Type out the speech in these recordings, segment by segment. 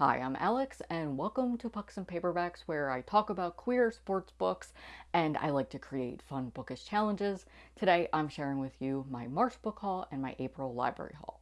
Hi, I'm Alex, and welcome to Pucks and Paperbacks, where I talk about queer sports books and I like to create fun bookish challenges. Today, I'm sharing with you my March book haul and my April library haul.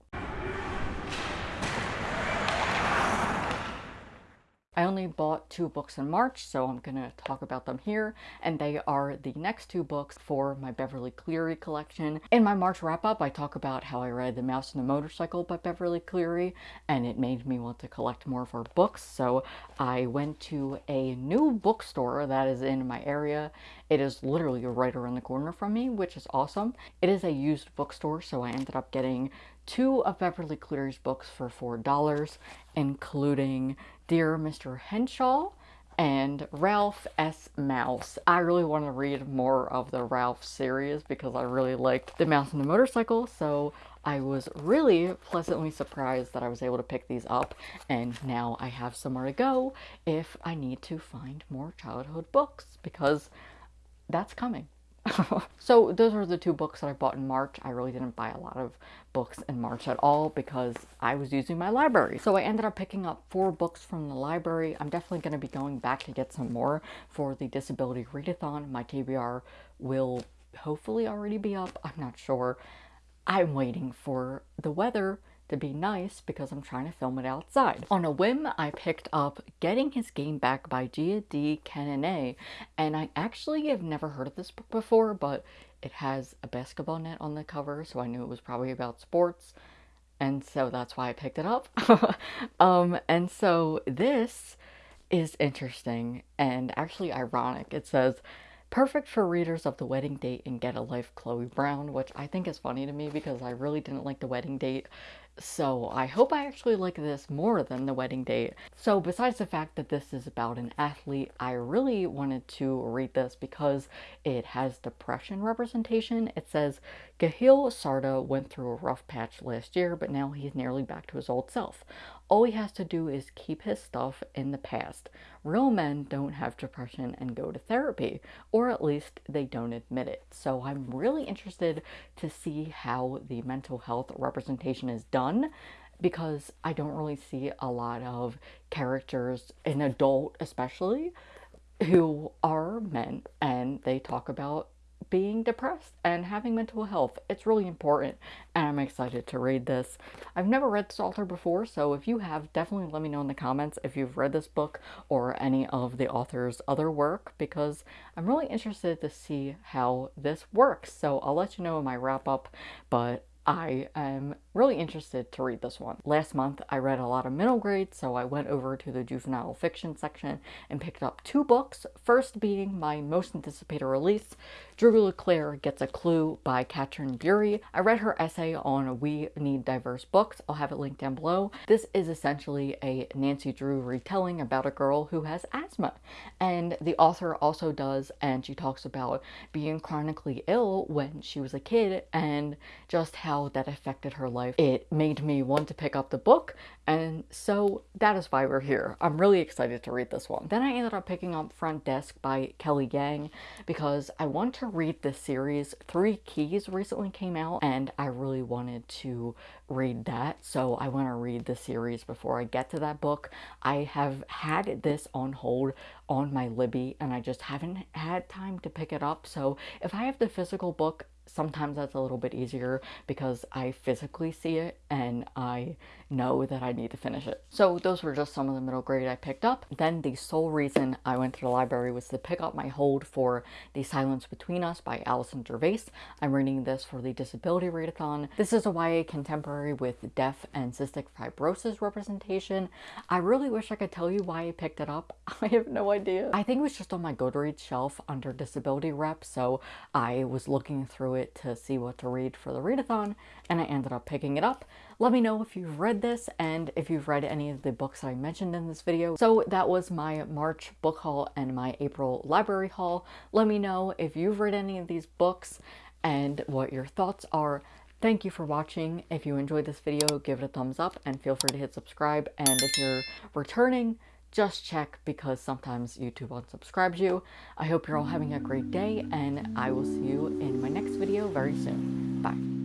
I only bought two books in March, so I'm going to talk about them here, and they are the next two books for my Beverly Cleary collection. In my March wrap-up, I talk about how I read The Mouse and the Motorcycle by Beverly Cleary, and it made me want to collect more of her books, so I went to a new bookstore that is in my area. It is literally right around the corner from me, which is awesome. It is a used bookstore, so I ended up getting two of Beverly Cleary's books for $4, including Dear Mr. Henshaw and Ralph S. Mouse. I really want to read more of the Ralph series because I really liked The Mouse and the Motorcycle, so I was really pleasantly surprised that I was able to pick these up, and now I have somewhere to go if I need to find more childhood books, because that's coming. so those are the two books that I bought in March. I really didn't buy a lot of books in March at all because I was using my library. So I ended up picking up four books from the library. I'm definitely going to be going back to get some more for the Disability Readathon. My TBR will hopefully already be up. I'm not sure. I'm waiting for the weather to be nice because I'm trying to film it outside. On a whim, I picked up Getting His Game Back by Gia de Cadenet, and I actually have never heard of this book before, but it has a basketball net on the cover, so I knew it was probably about sports, and so that's why I picked it up. um, and so this is interesting and actually ironic. It says, Perfect for readers of The Wedding Date and Get a Life Chloe Brown, which I think is funny to me because I really didn't like The Wedding Date so I hope I actually like this more than The Wedding Date. So besides the fact that this is about an athlete, I really wanted to read this because it has depression representation. It says, Khalil Sarda went through a rough patch last year, but now he's nearly back to his old self. All he has to do is keep his stuff in the past. Real men don't have depression and go to therapy, or at least they don't admit it. So I'm really interested to see how the mental health representation is done because I don't really see a lot of characters, an adult especially, who are men and they talk about being depressed and having mental health. It's really important and I'm excited to read this. I've never read this author before, so if you have, definitely let me know in the comments if you've read this book or any of the author's other work because I'm really interested to see how this works. So I'll let you know in my wrap up, but I am really interested to read this one. Last month I read a lot of middle grade, so I went over to the juvenile fiction section and picked up two books, first being my most anticipated release, Drew Leclair Gets a Clue by Katryn Bury. I read her essay on We Need Diverse Books. I'll have it linked down below. This is essentially a Nancy Drew retelling about a girl who has asthma. And the author also does, and she talks about being chronically ill when she was a kid and just how how that affected her life. It made me want to pick up the book and so that is why we're here. I'm really excited to read this one. Then I ended up picking up Front Desk by Kelly Yang because I want to read this series. Three Keys recently came out and I really wanted to read that. So I want to read the series before I get to that book. I have had this on hold on my Libby and I just haven't had time to pick it up. So if I have the physical book, sometimes that's a little bit easier because I physically see it and I know that I need to finish it. So those were just some of the middle grade I picked up. Then the sole reason I went to the library was to pick up my hold for The Silence Between Us by Alison Gervais. I'm reading this for the Disability Readathon. This is a YA contemporary with deaf and cystic fibrosis representation. I really wish I could tell you why I picked it up. I have no idea. I think it was just on my Goodreads shelf under disability rep, so I was looking through it to see what to read for the readathon, and I ended up picking it up. Let me know if you've read this and if you've read any of the books I mentioned in this video. So that was my March book haul and my April library haul. Let me know if you've read any of these books and what your thoughts are. Thank you for watching. If you enjoyed this video, give it a thumbs up and feel free to hit subscribe. And if you're returning, just check because sometimes YouTube unsubscribes you. I hope you're all having a great day and I will see you in my next video very soon. Bye.